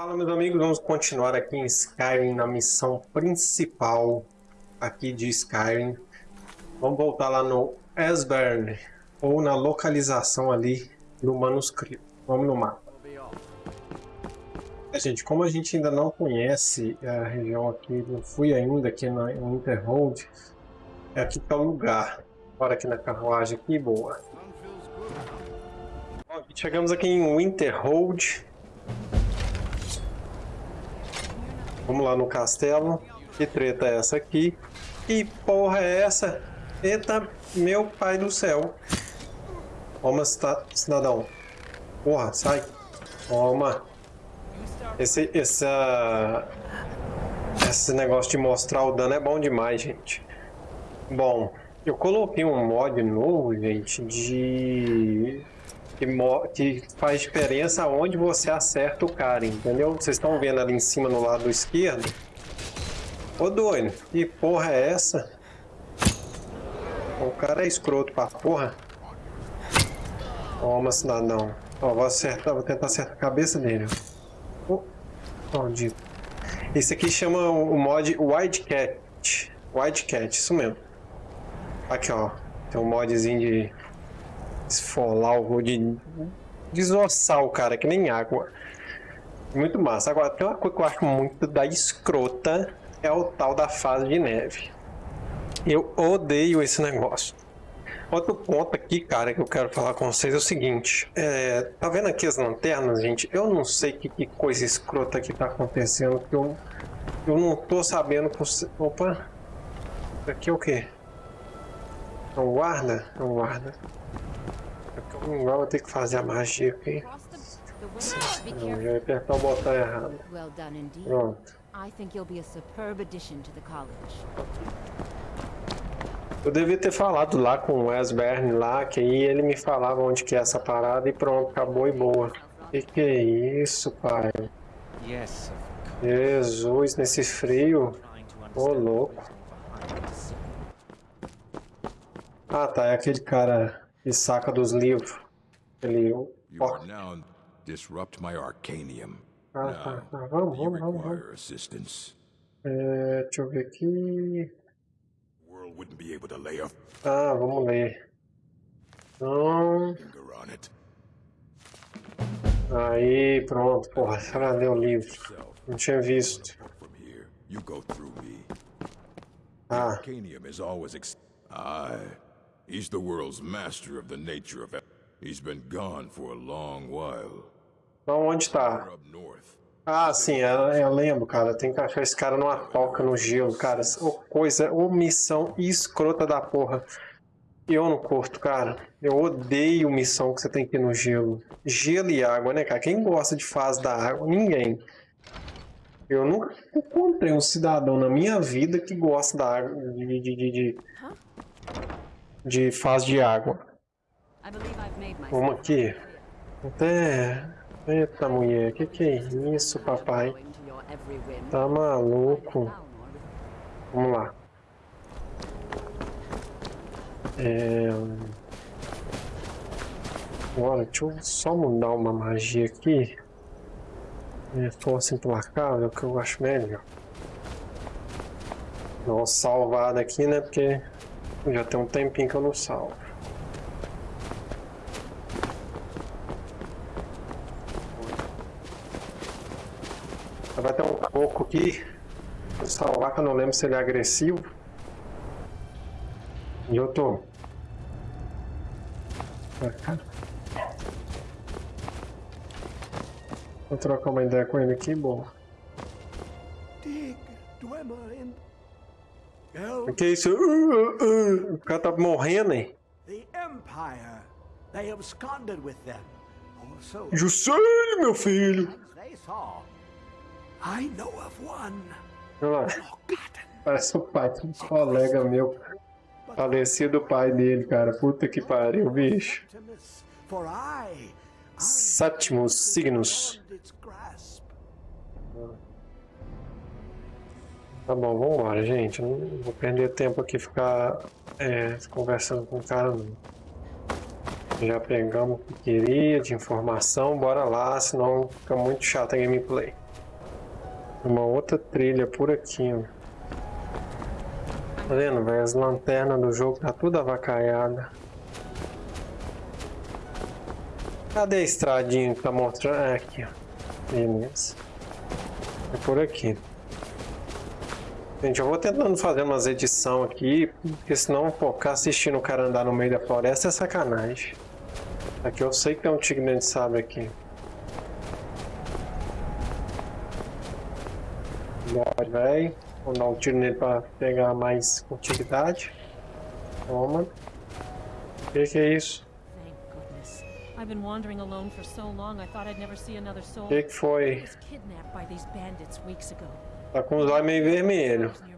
Fala meus amigos, vamos continuar aqui em Skyrim na missão principal aqui de Skyrim. Vamos voltar lá no Esbern, ou na localização ali do manuscrito. Vamos no mapa. É, gente, como a gente ainda não conhece a região aqui, não fui ainda aqui no Winterhold, é aqui que é o lugar. Bora aqui na carruagem aqui, boa. Bom, chegamos aqui em Winterhold. Vamos lá no castelo. Que treta é essa aqui? Que porra é essa? Eita, meu pai do céu. Toma, cidadão. Porra, sai. Toma. Esse, essa, esse negócio de mostrar o dano é bom demais, gente. Bom, eu coloquei um mod novo, gente, de que, que faz diferença onde você acerta o cara, entendeu? Vocês estão vendo ali em cima no lado esquerdo? Ô doido, que porra é essa? O cara é escroto pra porra. Toma, cidadão. Ó, vou acertar, vou tentar acertar a cabeça dele. Oh, maldito. Esse aqui chama o mod Wildcat. Wildcat, isso mesmo. Aqui, ó. Tem um modzinho de esfolar o de desossar o cara, que nem água. Muito massa. Agora, tem uma coisa que eu acho muito da escrota, é o tal da fase de neve. Eu odeio esse negócio. Outro ponto aqui, cara, que eu quero falar com vocês é o seguinte. É, tá vendo aqui as lanternas, gente? Eu não sei que, que coisa escrota que tá acontecendo, que eu, eu não tô sabendo... Opa! Isso aqui é o quê? É um guarda? É um guarda. Igual vou ter que fazer a magia aqui. Não, já apertar o botão errado. Pronto. Eu devia ter falado lá com o Wes Bern lá, que aí ele me falava onde que é essa parada e pronto, acabou e boa. Que que é isso, pai? Jesus, nesse frio. Ô, oh, louco. Ah, tá, é aquele cara e saca dos livros. Ele. Now disrupt my arcanium. Ah, tá, tá. Vamos, vamos, vamos, vamos. É, deixa eu ver aqui. Ah, vamos ler. Então... Aí, pronto, porra, leu o livro. Não tinha visto. Ah. Arcanium is always ex He's the world's master of the nature of... He's been gone for a long while. Então onde está? Ah, sim, eu, eu, lembro, cara. Tem que achar esse cara numa toca no gelo, cara. Oh, coisa, omissão escrota da porra. Eu não curto, cara. Eu odeio missão que você tem que ir no gelo. Gelo e água, né, cara? Quem gosta de fase da água? Ninguém. Eu nunca encontrei um cidadão na minha vida que gosta da água, de, de, de, de de fase de água. Vamos aqui. Até... Eita mulher, que que é isso, papai? Tá maluco? Vamos lá. É... Agora, deixa eu só mudar uma magia aqui. É força implacável, que eu acho melhor. Dá uma salvada aqui, né? Porque já tem um tempinho que eu não salvo. Vai ter um pouco aqui. Vou salvar que eu não lembro se ele é agressivo. E eu tô. Vou trocar uma ideia com ele aqui, boa. Dig, o que é isso? Uh, uh, uh. O cara tá morrendo, hein? Juscelio, meu filho. Olha lá. Parece o pai de um colega meu. Falecido pai dele, cara. Puta que pariu, bicho. Sétimos signos. Tá bom, vamos embora, gente. Não vou perder tempo aqui ficar é, conversando com o cara não. Já pegamos o que queria de informação, bora lá, senão fica muito chato a gameplay. Uma outra trilha por aqui, ó. Tá vendo, velho? As lanternas do jogo tá tudo avacaiada. Cadê a estradinha que tá mostrando? É aqui, ó. Beleza. É por aqui. Gente, eu vou tentando fazer umas edições aqui, porque senão, pô, ficar assistindo o cara andar no meio da floresta é sacanagem. Aqui eu sei que tem um tigre de sabre aqui. Bora, velho. Vou dar um tiro nele pra pegar mais utilidade. Toma. O que, que é isso? I've been wandering alone for so long I thought I'd never see another soul. Que, que foi? I was kidnapped by these bandits weeks ago. Tá com os olhos meio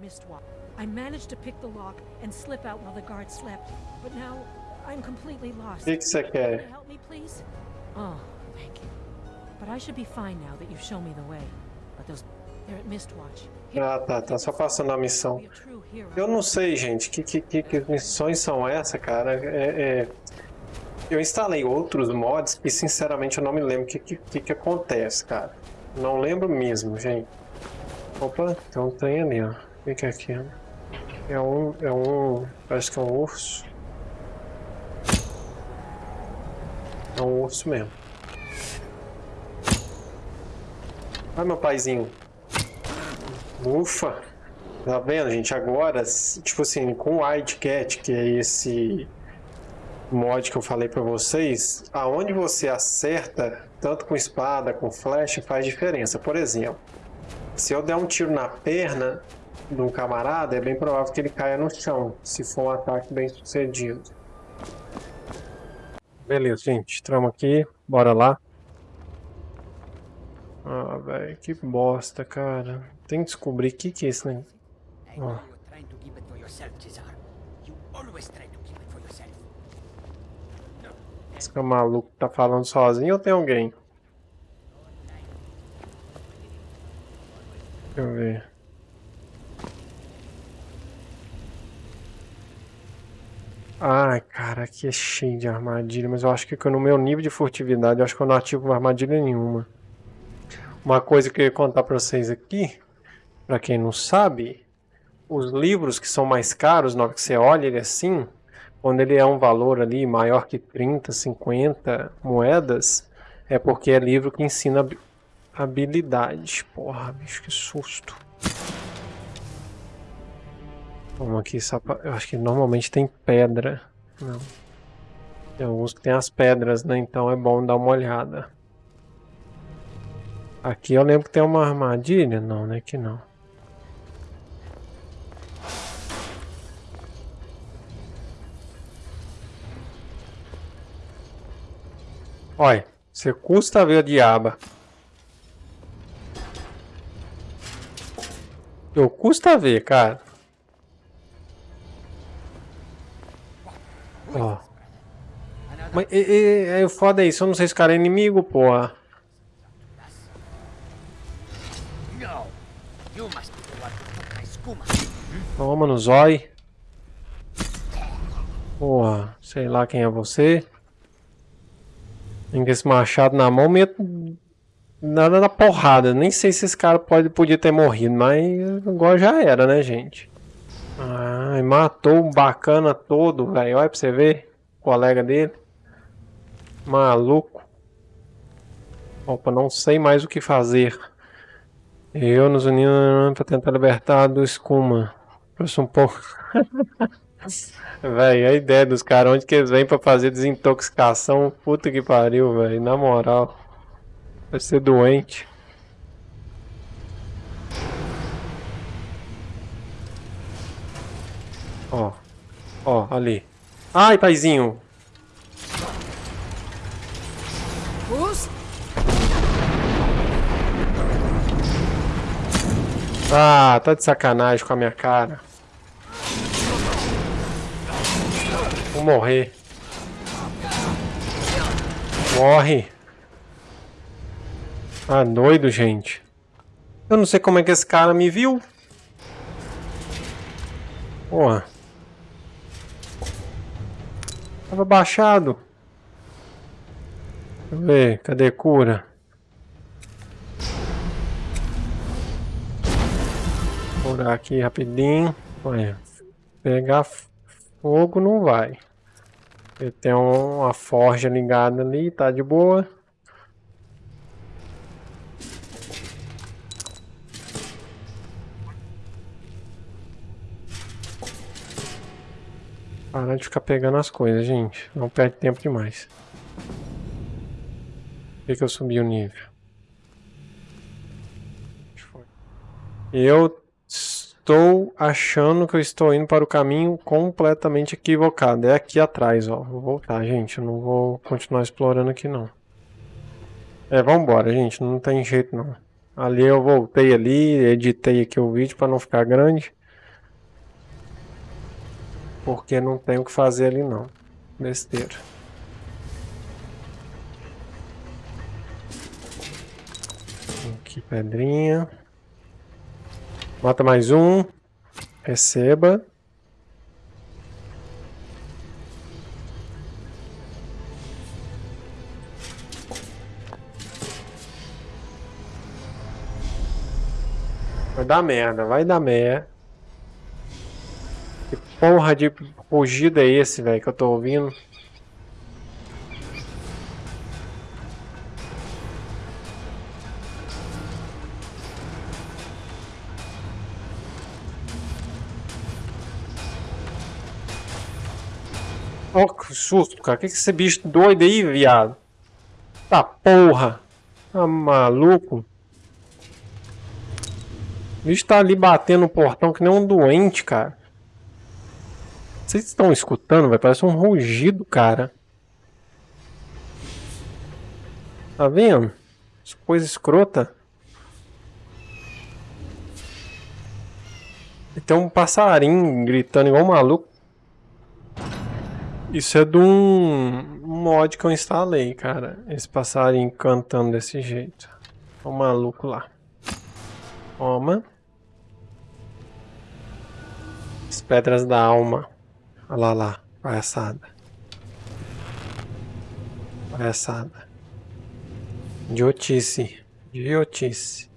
Mistwalk. I managed to pick the lock and slip out while the guards slept, but now I'm completely O lost. que, que você Can you quer? help me, please? Oh, thank you. But I should be fine now that you've shown me the way. But those, they're at Mistwatch. Ah, tá, tá só passando a missão. Eu não sei, gente, que, que, que, que missões são essas, cara? É, é, Eu instalei outros mods e, sinceramente, eu não me lembro o que, que, que acontece, cara. Não lembro mesmo, gente. Opa, tem um trem ali, ó. O que, é aquilo? É um, é um... Parece que é um urso. É um urso mesmo. Ai, meu paizinho. Ufa! Tá vendo, gente? Agora, tipo assim, com o Wildcat, que é esse mod que eu falei pra vocês, aonde você acerta, tanto com espada, com flecha, faz diferença. Por exemplo, se eu der um tiro na perna de um camarada, é bem provável que ele caia no chão, se for um ataque bem sucedido. Beleza, gente. Entramos aqui. Bora lá. Ah, velho, que bosta, cara. Tem que descobrir o que, que é isso, né? Esse maluco tá falando sozinho ou tem alguém? Deixa eu ver. Ai, cara, aqui é cheio de armadilha, mas eu acho que no meu nível de furtividade, eu acho que eu não ativo armadilha nenhuma. Uma coisa que eu ia contar pra vocês aqui, pra quem não sabe, os livros que são mais caros, na hora que você olha ele assim, quando ele é um valor ali maior que 30, 50 moedas, é porque é livro que ensina habilidades. Porra, bicho, que susto. Vamos aqui, só pra- eu acho que normalmente tem pedra. Não. Tem alguns que tem as pedras, né? Então é bom dar uma olhada. Aqui eu lembro que tem uma armadilha. Não, né? Que não. Olha, você custa ver a diaba. Eu custa ver, cara. Ó. Mas e, foda isso, eu não sei se o cara é inimigo, porra. Toma no zói. Porra, sei lá quem é você. Tem esse machado na mão, meto nada da porrada. Nem sei se esse cara pode, podia ter morrido, mas agora já era, né, gente? Ai, matou o bacana todo, velho. Olha pra você ver. O colega dele. Maluco. Opa, não sei mais o que fazer. Eu nos unimos para tentar libertar do escuma. Trouxe um pouco. Véi, a ideia dos caras, onde que eles vêm pra fazer desintoxicação? Puta que pariu, velho. Na moral. Vai ser doente. Ó. Ó, ali. Ai, paizinho. Ah, tá de sacanagem com a minha cara. Vou morrer. Morre. Ah, doido, gente. Eu não sei como é que esse cara me viu. Porra. Tava baixado. Deixa eu ver, cadê cura? Curar aqui rapidinho. Olha, pegar fogo não vai. Ele tem uma forja ligada ali, tá de boa. Parar de ficar pegando as coisas, gente. Não perde tempo demais. Por que, que eu subi o nível? Eu estou achando que eu estou indo para o caminho completamente equivocado. É aqui atrás, ó. Vou voltar, gente. Eu não vou continuar explorando aqui, não. É, vambora, gente. Não tem jeito, não. Ali eu voltei ali, editei aqui o vídeo para não ficar grande. Porque não tem o que fazer ali, não. Besteira. Aqui, pedrinha. Mata mais um. Receba. Vai dar merda, vai dar merda. Porra de rugido é esse, velho, que eu tô ouvindo? Oh, que susto, cara. Que que esse bicho doido aí, viado? Tá porra. Tá maluco? O bicho tá ali batendo no portão que nem um doente, cara. Vocês estão escutando, vai? Parece um rugido, cara. Tá vendo? Coisa escrota. E tem um passarinho gritando igual um maluco. Isso é de um mod que eu instalei, cara. Esse passarinho cantando desse jeito. O maluco lá. Toma. As pedras da alma. Olha lá, lá. Palhaçada. Palhaçada. Idiotice. Idiotice.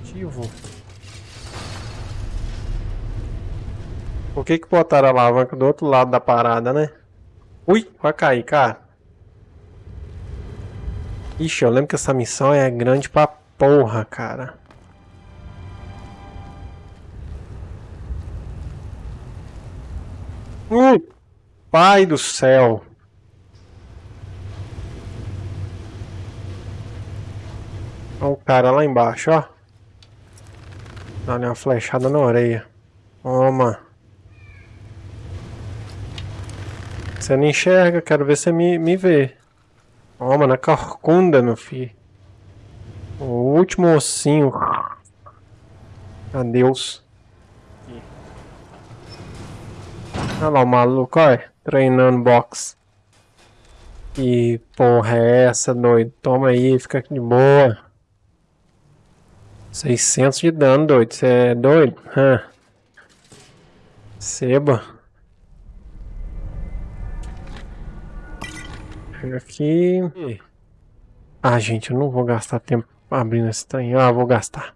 Ativo. Por que que botaram a alavanca do outro lado da parada, né? Ui, vai cair, cara. Ixi, eu lembro que essa missão é grande pra porra, cara. Uh, pai do céu. Olha o cara lá embaixo, ó. Dá uma flechada na orelha. Toma. Você não enxerga, quero ver você me, me vê. Toma, na carcunda, meu filho. O último ossinho. Adeus. Olha lá o maluco, olha. Treinando boxe. Que porra é essa, doido? Toma aí, fica aqui de boa. 600 de dano, doido. Você é doido? Hã? Seba. Aqui. Ah, gente, eu não vou gastar tempo abrindo esse trem. Ah, vou gastar.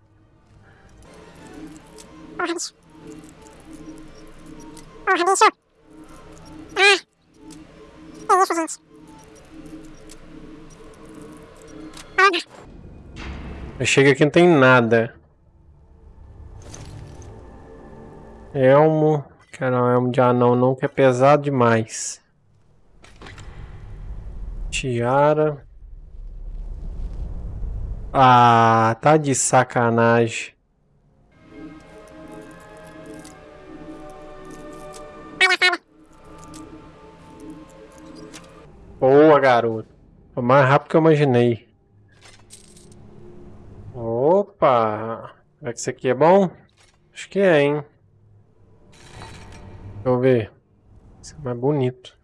Ah. Isso, chego aqui não tem nada. Elmo. Quero um elmo de anão não, que é pesado demais. Tiara. Ah, tá de sacanagem. Boa, garoto. Foi mais rápido que eu imaginei. Opa! Será que isso aqui é bom? Acho que é, hein? Deixa eu ver. Isso é mais bonito.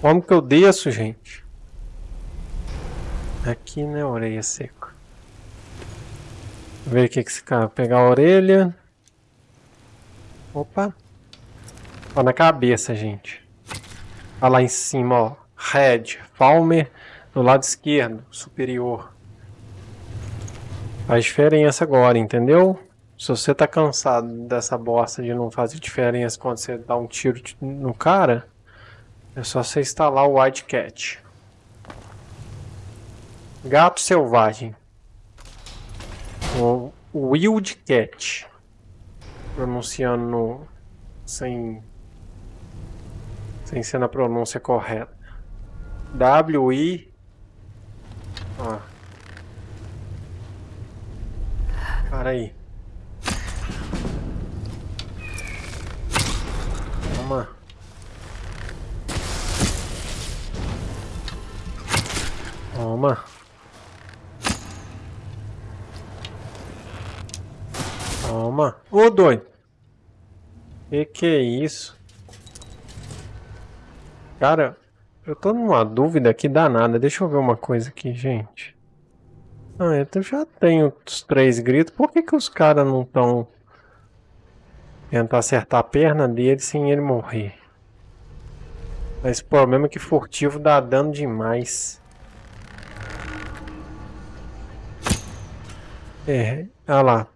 Como que eu desço, gente? Aqui, né? Orelha seca. Ver o que que esse cara... Pegar a orelha. Opa. Ó, na cabeça, gente. Olha lá em cima, ó. Red. Palmer do lado esquerdo, superior. Faz diferença agora, entendeu? Se você tá cansado dessa bosta de não fazer diferença quando você dá um tiro no cara, é só você instalar o Wildcat. Gato selvagem. O Wildcat. Pronunciando sem sem ser na pronúncia correta. W-I... Ó. Para aí. Toma. Toma. Ô, doido. Que que é isso? Cara, eu tô numa dúvida aqui danada. Deixa eu ver uma coisa aqui, gente. Ah, eu já tenho os três gritos. Por que que os caras não estão... Tentar acertar a perna dele sem ele morrer. Mas o problema é que furtivo dá dano demais. É, olha lá.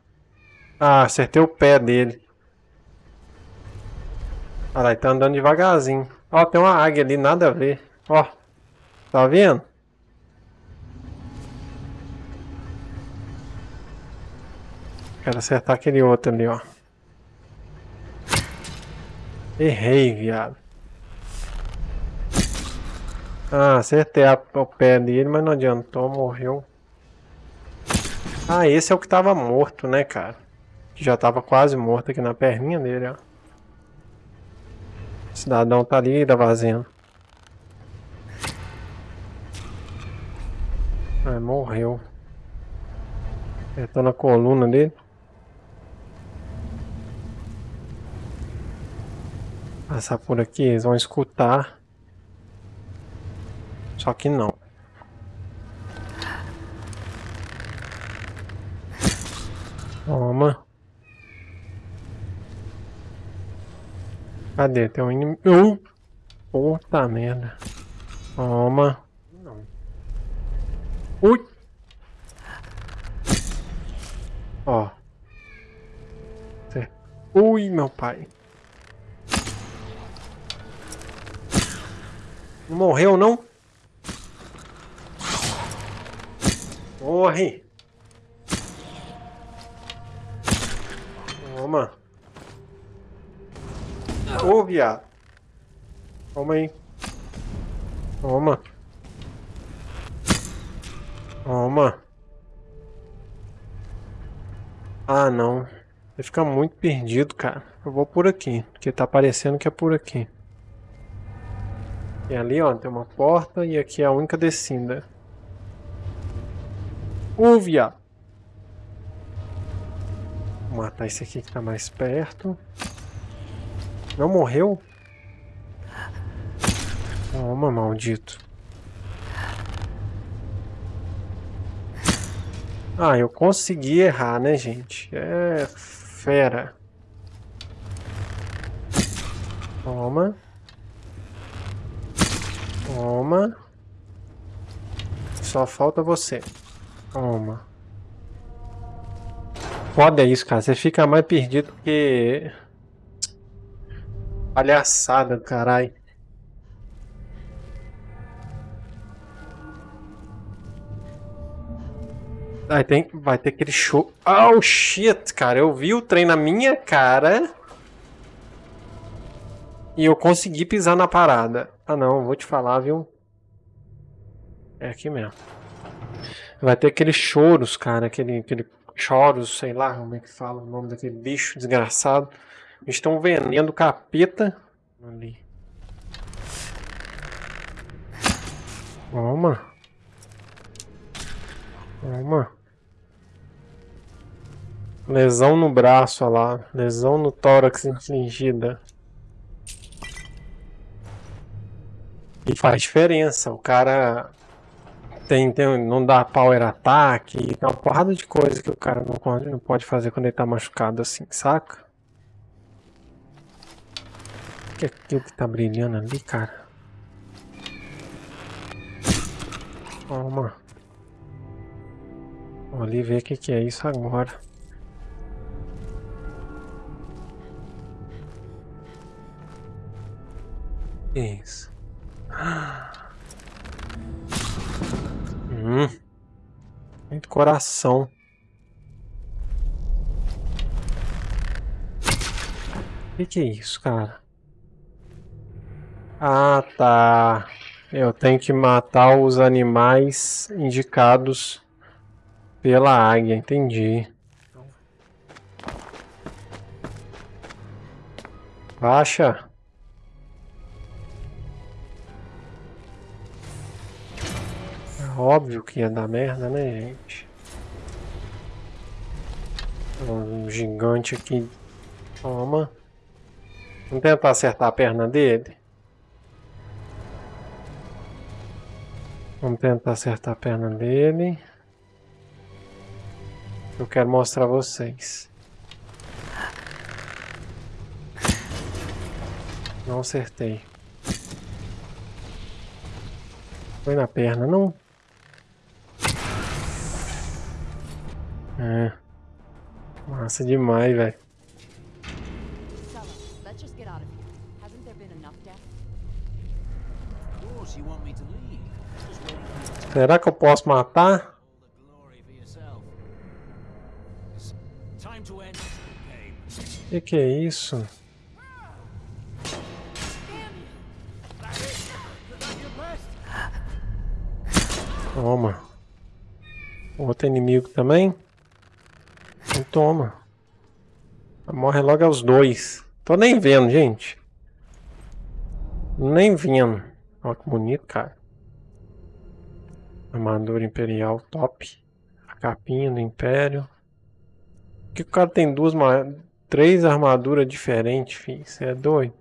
Ah, acertei o pé dele. Olha lá, ele tá andando devagarzinho. Ó, tem uma águia ali, nada a ver. Ó, tá vendo? Quero acertar aquele outro ali, ó. Errei, viado. Ah, acertei o pé dele, mas não adiantou, morreu. Ah, esse é o que tava morto, né, cara? Que já tava quase morto aqui na perninha dele, ó. O cidadão tá ali da vazendo. Ah, morreu. Apertou na coluna dele. Passar por aqui, eles vão escutar. Só que não. Toma. Cadê? Tem um inimigo. Uh! Puta merda. Toma. Não. Ui! Ó. Ui, meu pai. Não morreu, não? Morre! Toma. Ô, oh, viado. Toma aí. Toma. Toma. Ah, não. Vai ficar muito perdido, cara. Eu vou por aqui, porque tá parecendo que é por aqui. E ali, ó, tem uma porta e aqui é a única descida. Ô, viado. Vou matar esse aqui que tá mais perto. Não morreu? Toma, maldito. Ah, eu consegui errar, né, gente? É fera. Toma. Toma. Só falta você. Toma. Foda isso, cara. Você fica mais perdido que Palhaçada, caralho. Vai ter, vai ter aquele show. Oh shit, cara. Eu vi o trem na minha cara. E eu consegui pisar na parada. Ah não, vou te falar, viu? É aqui mesmo. Vai ter aqueles choros, cara. Aquele, aquele choros, sei lá como é que fala o nome daquele bicho desgraçado. Estão vendendo capeta ali. Toma. Toma. Lesão no braço, olha lá. Lesão no tórax infligida. E faz diferença. O cara tem, tem, não dá power attack, tem uma porrada de coisa que o cara não pode, não pode fazer quando ele tá machucado assim, saca? O que é aquilo que tá brilhando ali, cara? Toma. Vou ali ver o que, que é isso agora. Isso. Hum. Coração. O que, que é isso, cara? Ah, tá. Eu tenho que matar os animais indicados pela águia, entendi. Baixa. Óbvio que ia dar merda, né, gente? Um gigante aqui. Toma. Vamos tentar acertar a perna dele. Vamos tentar acertar a perna dele. Eu quero mostrar a vocês. Não acertei. Foi na perna, não? É. Massa demais, velho. Será que eu posso matar? Que que é isso? Toma. Outro inimigo também? E toma. Morre logo aos dois. Tô nem vendo, gente. Nem vendo. Olha que bonito, cara. Armadura Imperial top. A capinha do Império. Que o cara tem duas, três armaduras diferentes, filho. Você é doido?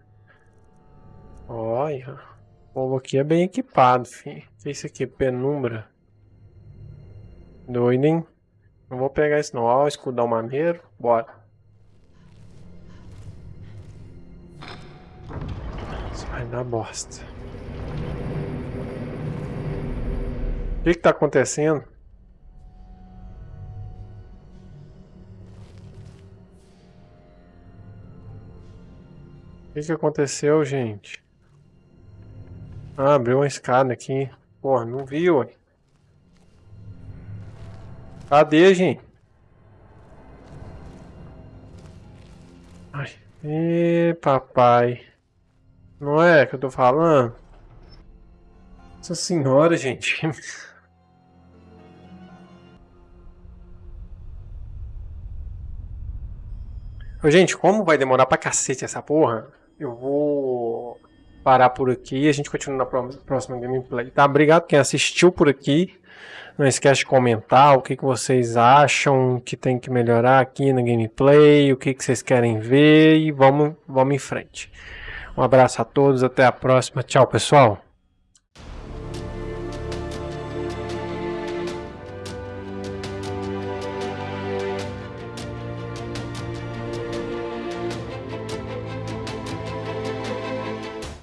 Olha. O povo aqui é bem equipado, filho. Que é isso aqui? Penumbra. Doido, hein? Não vou pegar isso não. Ó, escudão maneiro. Bora. Isso vai dar bosta. O que que tá acontecendo? O que que aconteceu, gente? Ah, abriu uma escada aqui. Porra, não viu, ué. Cadê, gente? Ai. Ê, papai. Não é que eu tô falando? Nossa senhora, gente. Ô, gente, como vai demorar pra cacete essa porra, eu vou parar por aqui a gente continua na próxima gameplay, tá? Obrigado quem assistiu por aqui. Não esquece de comentar o que, que vocês acham que tem que melhorar aqui na gameplay, o que, que vocês querem ver e vamos, vamos em frente. Um abraço a todos, até a próxima. Tchau, pessoal.